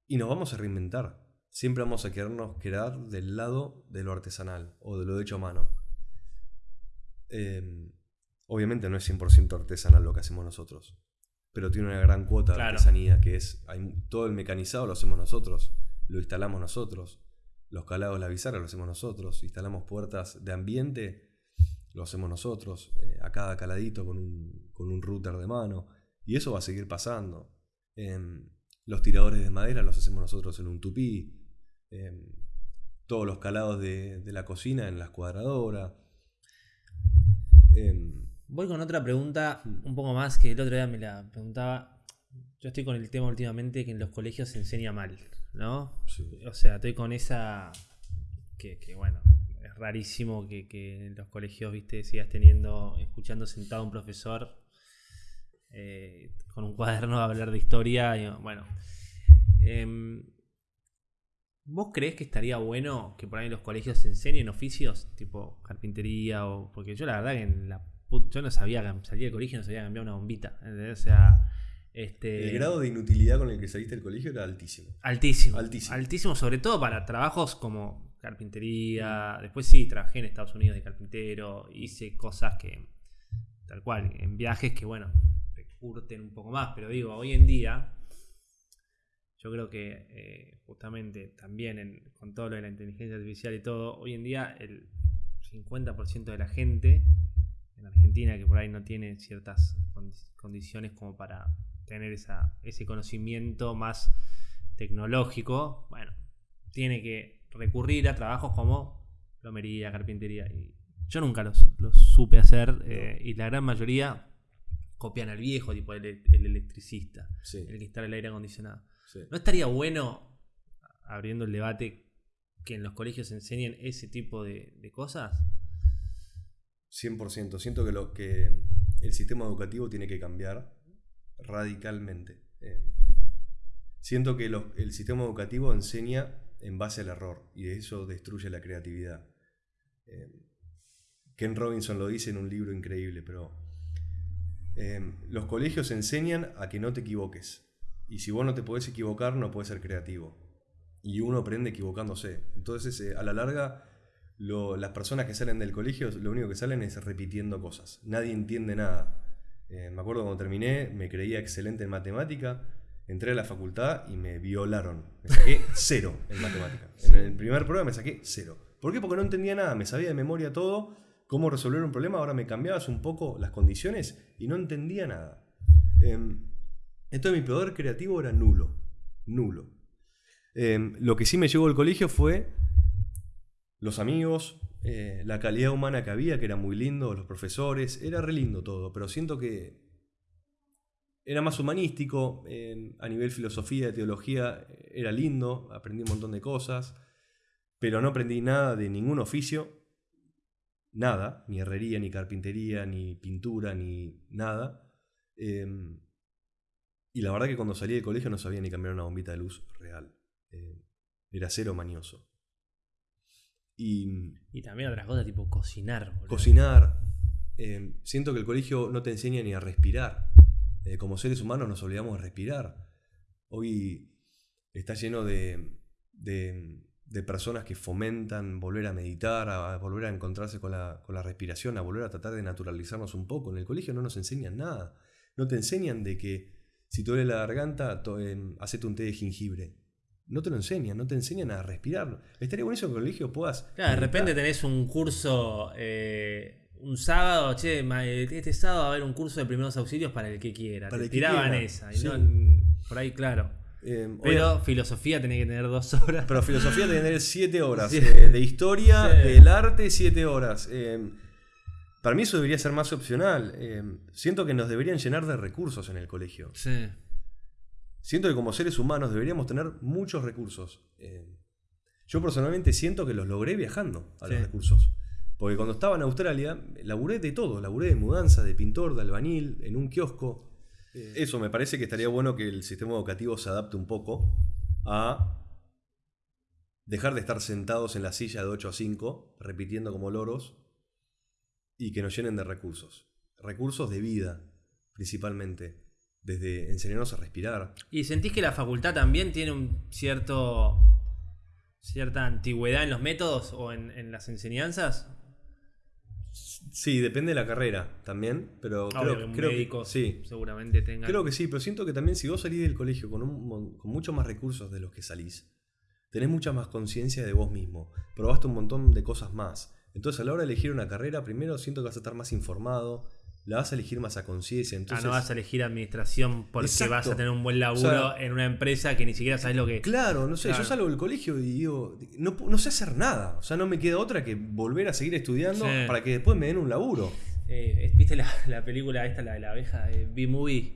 Y nos vamos a reinventar. Siempre vamos a querernos quedar del lado de lo artesanal o de lo hecho a mano. Eh, obviamente no es 100% artesanal lo que hacemos nosotros, pero tiene una gran cuota de artesanía que es hay- todo el mecanizado lo hacemos nosotros, lo instalamos nosotros, los calados, la bizarra lo hacemos nosotros, instalamos puertas de ambiente, lo hacemos nosotros, eh, a cada caladito con un, con un router de mano, y eso va a seguir pasando. Em, los tiradores de madera los hacemos nosotros en un tupí, em, todos los calados de, de la cocina en la escuadradora. Em, Voy con otra pregunta Hmm. un poco más que el otro día me la preguntaba. Yo estoy con el tema últimamente que en los colegios se enseña mal, ¿no? sí. O sea, estoy con esa. Que, que, bueno, es rarísimo que, que en los colegios, viste, sigas teniendo, escuchando sentado a un profesor eh, con un cuaderno a hablar de historia. y, bueno. Em, ¿Vos creés que estaría bueno que por ahí en los colegios se enseñen oficios tipo carpintería o.? Porque yo la verdad que en la put- yo no sabía, salí del colegio y no sabía cambiar una bombita. ¿entendés? O sea. Este, El grado de inutilidad con el que saliste del colegio era altísimo. Altísimo. Altísimo. Altísimo, sobre todo para trabajos como carpintería. Después sí, trabajé en Estados Unidos de carpintero. Hice cosas que, tal cual, en viajes que, bueno, te curten un poco más. Pero digo, hoy en día, yo creo que eh, justamente también en- con todo lo de la inteligencia artificial y todo, hoy en día el 50% de la gente en Argentina que por ahí no tiene ciertas condi- condiciones como para tener esa, ese conocimiento más tecnológico, bueno, tiene que recurrir a trabajos como plomería, carpintería. Y yo nunca los, los supe hacer eh, y la gran mayoría copian al viejo, tipo el, el electricista, Sí, el que instala el aire acondicionado. sí. ¿No estaría bueno, abriendo el debate, que en los colegios se enseñen ese tipo de, de cosas? 100%. Siento que, lo, que el sistema educativo tiene que cambiar radicalmente. Eh, siento que lo- el sistema educativo enseña en base al error y eso destruye la creatividad. Eh, Ken Robinson lo dice en un libro increíble, pero eh, los colegios enseñan a que no te equivoques. Y si vos no te podés equivocar, no podés ser creativo. Y uno aprende equivocándose. Entonces, a la larga, lo- las personas que salen del colegio, lo único que salen es repitiendo cosas. Nadie entiende nada. Eh, me acuerdo cuando terminé, me creía excelente en matemática. Entré a la facultad y me violaron. Me saqué cero en matemática. En el primer prueba me saqué cero. ¿Por qué? Porque no entendía nada. Me sabía de memoria todo, cómo resolver un problema. Ahora me cambiabas un poco las condiciones y no entendía nada. Em, entonces mi poder creativo era nulo. Nulo. Em, lo que sí me llevó al colegio fue los amigos, eh, la calidad humana que había, que era muy lindo, los profesores, era re lindo todo, pero siento que era más humanístico, a nivel filosofía, teología, eh, era lindo, aprendí un montón de cosas, pero no aprendí nada de ningún oficio, nada, ni herrería, ni carpintería, ni pintura, ni nada. Em, y la verdad que cuando salí del colegio no sabía ni cambiar una bombita de luz real. Eh, era cero manioso. Y Y también otras cosas tipo cocinar. boludo. cocinar. eh, siento que el colegio no te enseña ni a respirar. Eh, como seres humanos nos olvidamos de respirar. Hoy está lleno de, de- de personas que fomentan volver a meditar, a, a volver a encontrarse con la, con la respiración, a volver a tratar de naturalizarnos un poco. En el colegio no nos enseñan nada. No te enseñan de que si te duele la garganta, to- em, hacete un té de jengibre. No te lo enseñan, no te enseñan a respirar. Estaría buenísimo que en el colegio puedas. Claro, de repente tenés un curso eh, un sábado, che, ma- este sábado va a haber un curso de primeros auxilios para el que quiera. Para Te el que tiraban esa. Y sí. no, por ahí, claro. Em, Pero filosofía tenés que tener dos horas. Pero filosofía tiene que tener 7 horas. Sí. eh, de historia, Sí. del arte, 7 horas. Eh, Para mí eso debería ser más opcional. Eh, siento que nos deberían llenar de recursos en el colegio. Sí. Siento que como seres humanos deberíamos tener muchos recursos. Eh, yo personalmente siento que los logré viajando a los recursos. Porque cuando estaba en Australia, laburé de todo. Laburé de mudanza, de pintor, de albañil, en un kiosco. Eso me parece que estaría bueno que el sistema educativo se adapte un poco a dejar de estar sentados en la silla de 8 a 5, repitiendo como loros, y que nos llenen de recursos. Recursos de vida, principalmente. Desde enseñarnos a respirar. ¿Y sentís que la facultad también tiene un cierto cierta antigüedad en los métodos o en, en las enseñanzas? Sí, depende de la carrera también, pero Obvio creo, que un creo médico que sí. seguramente tenga. Creo que sí, pero siento que también si vos salís del colegio con, un con muchos más recursos de los que salís, tenés mucha más conciencia de vos mismo, probaste un montón de cosas más. Entonces a la hora de elegir una carrera, primero siento que vas a estar más informado, la vas a elegir más a conciencia. Ah, Entonces, no vas a elegir administración porque Exacto. vas a tener un buen laburo O sea, en una empresa que ni siquiera sabes lo que. Claro, no sé, Claro. yo salgo del colegio y digo, no, no sé hacer nada. O sea, no me queda otra que volver a seguir estudiando Sí. para que después me den un laburo. Eh, ¿Viste la, la película esta, la de la abeja? Eh, B-Movie.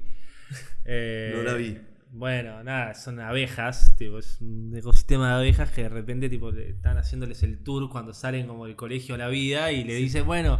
Eh, No la vi. Bueno, nada, son abejas, tipo, es un ecosistema de abejas que de repente tipo, están haciéndoles el tour cuando salen como del colegio a la vida y le dicen, bueno,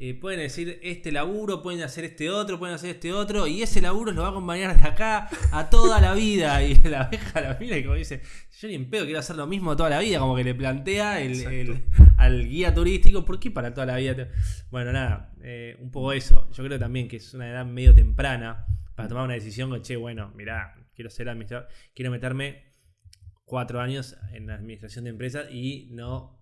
eh, pueden decir este laburo, pueden hacer este otro, pueden hacer este otro, y ese laburo los va a acompañar de acá a toda la vida. Y la abeja la mira y como dice, yo ni en pedo quiero hacer lo mismo toda la vida, como que le plantea el, el- al guía turístico, ¿por qué para toda la vida? Bueno, nada, eh, un poco eso. Yo creo también que es una edad medio temprana para tomar una decisión con, che, bueno, mirá, quiero ser administrador, quiero meterme cuatro años en la administración de empresas y no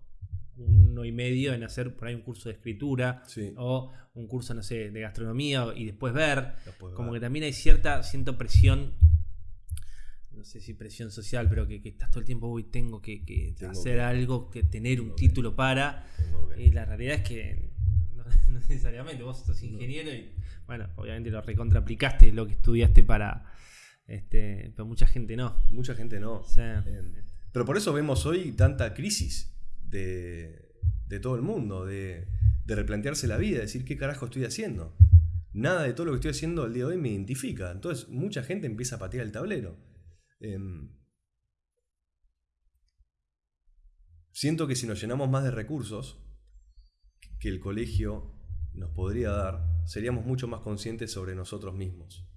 uno y medio en hacer por ahí un curso de escritura Sí. o un curso, no sé, de gastronomía y después ver. Después Como que también hay cierta, siento presión, no sé si presión social, pero que, que estás todo el tiempo, uy, tengo que, que Tengo hacer algo, que tener un título para. Y la realidad es que no, no necesariamente, vos sos ingeniero y, bueno, obviamente lo recontra aplicaste lo que estudiaste para. Este, pero mucha gente no. Mucha gente no. Eh, Pero por eso vemos hoy tanta crisis de, todo el mundo, de, replantearse la vida, decir qué carajo estoy haciendo. Nada de todo lo que estoy haciendo al día de hoy me identifica. Entonces mucha gente empieza a patear el tablero. Em, siento que si nos llenamos más de recursos que el colegio nos podría dar, seríamos mucho más conscientes sobre nosotros mismos.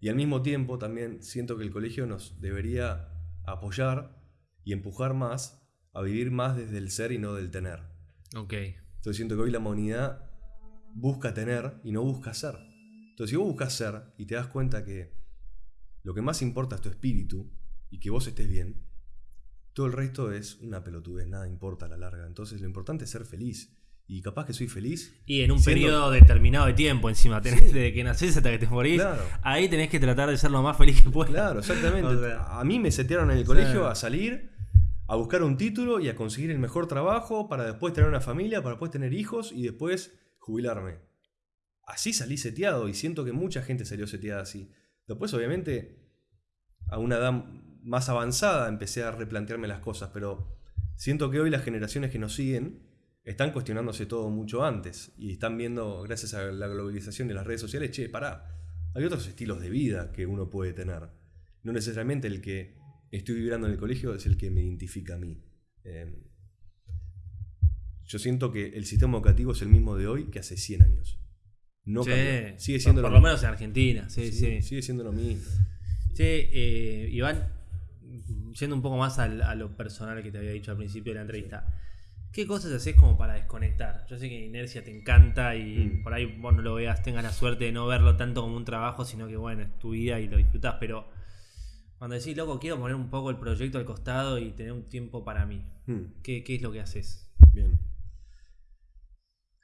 Y al mismo tiempo también siento que el colegio nos debería apoyar y empujar más a vivir más desde el ser y no del tener. ok. Entonces siento que hoy la humanidad busca tener y no busca ser. Entonces si vos buscas ser y te das cuenta que lo que más importa es tu espíritu y que vos estés bien, todo el resto es una pelotudez, nada importa a la larga. Entonces lo importante es ser feliz. Y capaz que soy feliz. Y en un siendo- periodo determinado de tiempo encima, tenés, Sí. desde que nacés hasta que te morís, Claro. ahí tenés que tratar de ser lo más feliz que puedas. Claro, exactamente. O sea. a mí me setearon en el colegio Sí. a salir, a buscar un título y a conseguir el mejor trabajo para después tener una familia, para después tener hijos y después jubilarme. Así salí seteado y siento que mucha gente salió seteada así. Después, obviamente, a una edad más avanzada empecé a replantearme las cosas, pero siento que hoy las generaciones que nos siguen están cuestionándose todo mucho antes y están viendo, gracias a la globalización de las redes sociales, che, pará, hay otros estilos de vida que uno puede tener. No necesariamente el que estoy vibrando en el colegio es el que me identifica a mí. Eh, yo siento que el sistema educativo es el mismo de hoy que hace 100 años. No Sí. cambió. Sigue siendo por, lo lo mismo. menos en Argentina, sí, Sí, sí. Sigue siendo lo mismo. Che, eh, Iván, yendo un poco más al- a lo personal que te había dicho al principio de la entrevista, ¿qué cosas haces como para desconectar? Yo sé que Inercia te encanta y Mm. por ahí vos no lo veas, tengas la suerte de no verlo tanto como un trabajo, sino que bueno, es tu vida y lo disfrutás, pero cuando decís, loco, quiero poner un poco el proyecto al costado y tener un tiempo para mí, Hmm, ¿qué, qué es lo que haces? bien.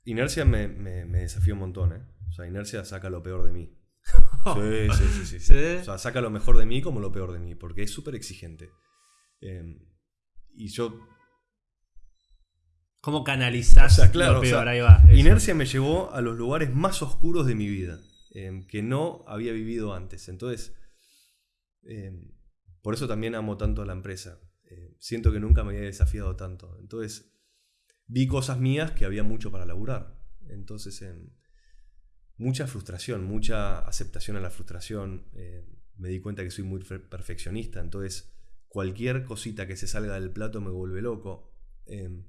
Inercia me, me- me desafía un montón, ¿eh? O sea, Inercia saca lo peor de mí. Sí, sí, sí, sí. O sea, saca lo mejor de mí como lo peor de mí, porque es súper exigente. Eh, y yo ¿Cómo canalizás O sea, claro, lo o peor? sea, Ahí va. eso. Inercia me llevó a los lugares más oscuros de mi vida, eh, que no había vivido antes. Entonces, eh, por eso también amo tanto a la empresa. Eh, siento que nunca me había desafiado tanto. Entonces, vi cosas mías que había mucho para laburar. Entonces, em, mucha frustración, mucha aceptación a la frustración. eh, me di cuenta que soy muy perfeccionista, entonces cualquier cosita que se salga del plato me vuelve loco. Em,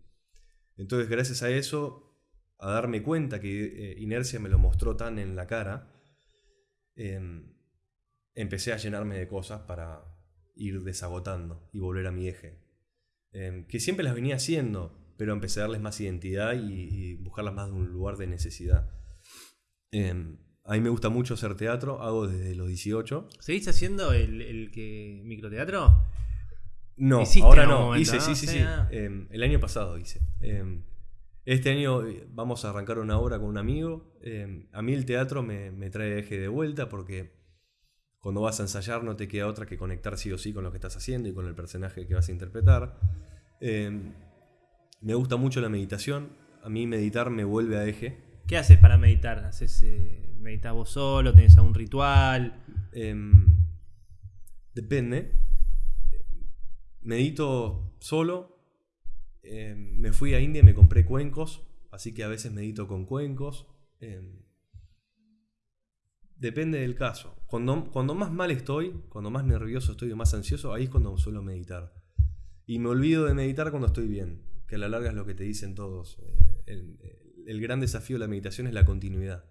entonces, gracias a eso, a darme cuenta que eh, Inercia me lo mostró tan en la cara, em, empecé a llenarme de cosas para ir desagotando y volver a mi eje. Em, que siempre las venía haciendo, pero empecé a darles más identidad y, y buscarlas más de un lugar de necesidad. Em, a mí me gusta mucho hacer teatro, hago desde los 18. ¿Seguís haciendo el, el que microteatro? No, Hiciste ahora no, momento, hice, ¿no? sí, sí, Sí, sí. ah. Em, el año pasado hice. Este año eh, vamos a arrancar una obra con un amigo. A mí el teatro me, me trae eje de vuelta porque cuando vas a ensayar no te queda otra que conectar sí o sí con lo que estás haciendo y con el personaje que vas a interpretar. Em, me gusta mucho la meditación. A mí meditar me vuelve a eje. ¿Qué haces para meditar? ¿Haces, eh, ¿Meditas vos solo? ¿Tenés algún ritual? Em, depende. Medito solo. Em, me fui a India y me compré cuencos. Así que a veces medito con cuencos. Depende del caso. Cuando, cuando más mal estoy, cuando más nervioso estoy o más ansioso, ahí es cuando suelo meditar. Y me olvido de meditar cuando estoy bien. Que a la larga es lo que te dicen todos. Eh, el, el gran desafío de la meditación es la continuidad.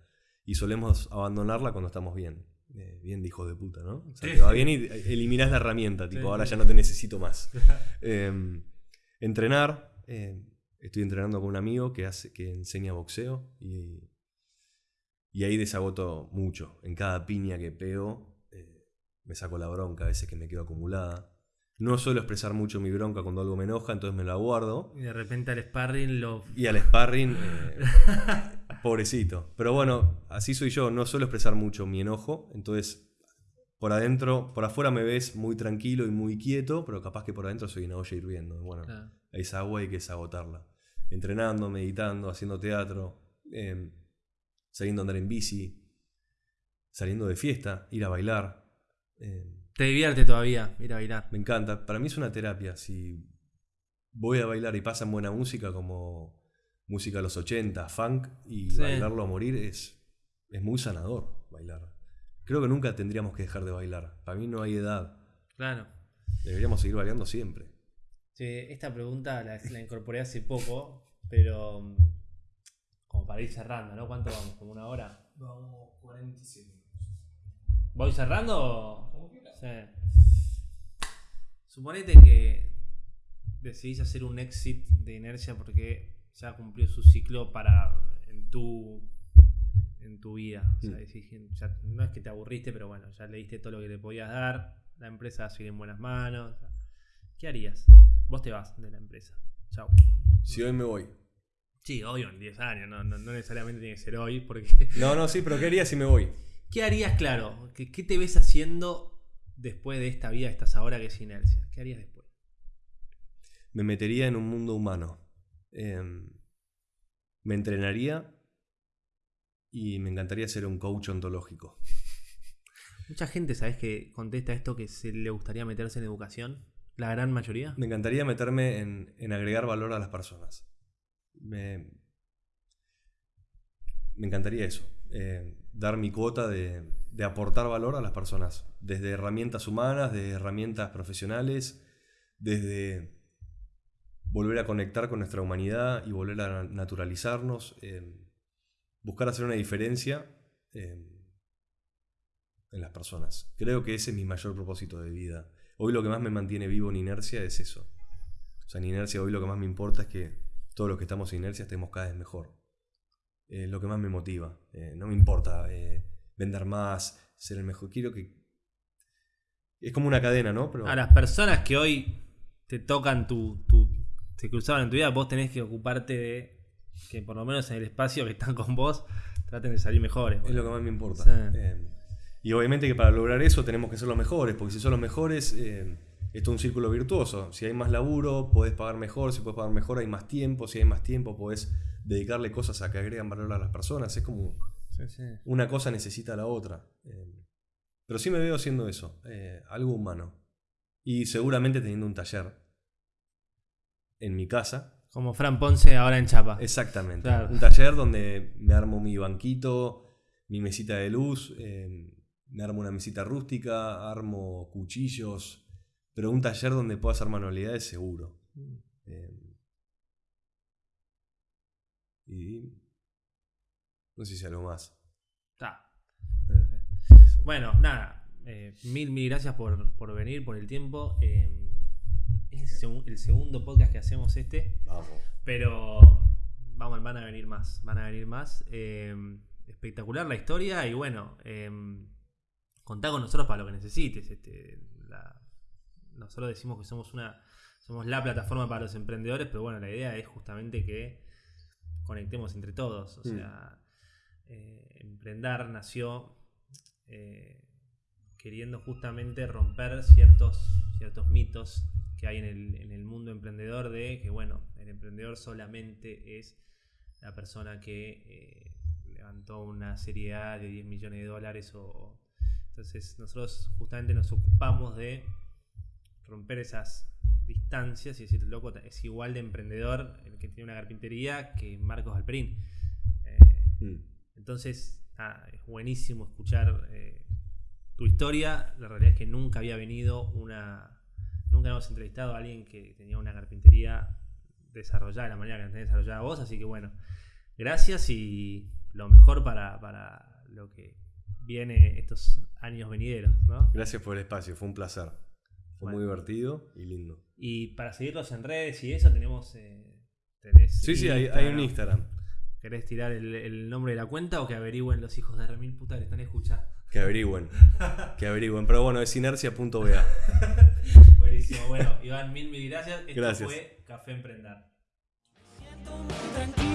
Y solemos abandonarla cuando estamos bien. Eh, bien de hijo de puta, ¿no? O sea, te va bien y eliminás la herramienta, tipo, Sí. ahora ya no te necesito más. Eh, entrenar. eh, estoy entrenando con un amigo que, hace, que enseña boxeo y, y ahí desagoto mucho. En cada piña que pego eh, me saco la bronca, a veces que me quedo acumulada. No suelo expresar mucho mi bronca cuando algo me enoja, entonces me la guardo. Y de repente al sparring lo... Y al sparring, eh, pobrecito. Pero bueno, así soy yo, no suelo expresar mucho mi enojo, entonces por adentro, por afuera me ves muy tranquilo y muy quieto, pero capaz que por adentro soy una olla hirviendo. Bueno, Claro. esa agua hay que desagotarla. Entrenando, meditando, haciendo teatro, eh, saliendo a andar en bici, saliendo de fiesta, ir a bailar. eh, Te divierte todavía ir a bailar. me encanta. Para mí es una terapia. Si voy a bailar y pasan buena música como música de los 80, funk, y Sí. bailarlo a morir es, es muy sanador bailar. Creo que nunca tendríamos que dejar de bailar. Para mí no hay edad. Claro. Deberíamos seguir bailando siempre. Sí, esta pregunta la, la incorporé hace poco, pero para ir cerrando, ¿no? ¿Cuánto vamos? ¿Como una hora? Vamos 47 minutos. ¿Voy cerrando? Como quieras. Sí. Suponete que decidís hacer un exit de inercia porque ya cumplió su ciclo para en tu en tu vida. O sea, Mm. decís, ya- no es que te aburriste, pero bueno, ya le diste todo lo que le podías dar. La empresa va a seguir en buenas manos. ¿Qué harías? Vos te vas de la empresa. Chau. Si hoy me voy. Sí, obvio, en 10 años, no, no- no necesariamente tiene que ser hoy, porque... No, no, sí, pero ¿qué haría si me voy? ¿Qué harías, claro? ¿Qué, qué te ves haciendo después de esta vida que estás ahora que es inercia? ¿Qué harías después? Me metería en un mundo humano. Em, me entrenaría y me encantaría ser un coach ontológico. Mucha gente, ¿sabes que contesta esto que se le gustaría meterse en educación? La gran mayoría. Me encantaría meterme en, en agregar valor a las personas. Me, me encantaría eso. eh, dar mi cuota de, de aportar valor a las personas. Desde herramientas humanas, desde herramientas profesionales, desde volver a conectar con nuestra humanidad y volver a naturalizarnos. eh, buscar hacer una diferencia eh, en las personas. Creo que ese es mi mayor propósito de vida. Hoy lo que más me mantiene vivo en inercia es eso. O sea, en inercia hoy lo que más me importa es que todos los que estamos en inercia estemos cada vez mejor. Es lo que más me motiva. Eh, no me importa eh, vender más, ser el mejor. Quiero que... Es como una cadena, ¿no? Pero A las personas que hoy te tocan tu, tu. te cruzaban en tu vida, vos tenés que ocuparte de que por lo menos en el espacio que están con vos traten de salir mejores. es lo que más me importa. Sí. Eh, y obviamente que para lograr eso tenemos que ser los mejores, porque si son los mejores, eh, esto es un círculo virtuoso. Si hay más laburo, podés pagar mejor, si podés pagar mejor, hay más tiempo, si hay más tiempo, podés dedicarle cosas a que agregan valor a las personas. Es como Sí, sí. una cosa necesita a la otra. Eh, pero sí me veo haciendo eso, eh, algo humano. Y seguramente teniendo un taller en mi casa, Como Fran Ponce ahora en Chapa. Exactamente. Claro. Un taller donde me armo mi banquito, mi mesita de luz, eh, me armo una mesita rústica, armo cuchillos, pero un taller donde pueda hacer manualidades seguro. Eh, y no sé si algo más. Está. Eso. Bueno, nada. eh, mil, mil gracias por, por venir, por el tiempo. Eh, es el, segu- el segundo podcast que hacemos este. Vamos. Pero vamos, van a venir más. Van a venir más. Eh, espectacular la historia. Y bueno, eh, contá con nosotros para lo que necesites. Este, la- nosotros decimos que somos una. Somos la plataforma para los emprendedores, pero bueno, la idea es justamente que conectemos entre todos. O Mm. sea, eh, Emprendar nació eh, queriendo justamente romper ciertos, ciertos mitos que hay en el, en el mundo emprendedor de que, bueno, el emprendedor solamente es la persona que eh, levantó una serie A de 10 millones de dólares o... Entonces nosotros justamente nos ocupamos de romper esas distancias y decir, loco, es igual de emprendedor el que tiene una carpintería que Marcos Alperín. Eh, Mm. entonces, es buenísimo escuchar eh, tu historia. La realidad es que nunca había venido una. Nunca hemos entrevistado a alguien que tenía una carpintería desarrollada de la manera que la tenés desarrollada vos. Así que bueno, gracias y lo mejor para, para lo que viene estos años venideros, ¿no? Gracias por el espacio, fue un placer. Fue muy divertido y lindo. Y para seguirlos en redes y eso tenemos. eh, tenés Sí, sí, hay, hay un Instagram. ¿Querés tirar el, el nombre de la cuenta o que averigüen los hijos de remil puta que están escuchando? Que averigüen. que averigüen. Pero bueno, es inercia.ba. Buenísimo, bueno, Iván, mil, mil gracias. Esto Gracias. fue Café Emprendar. Siento un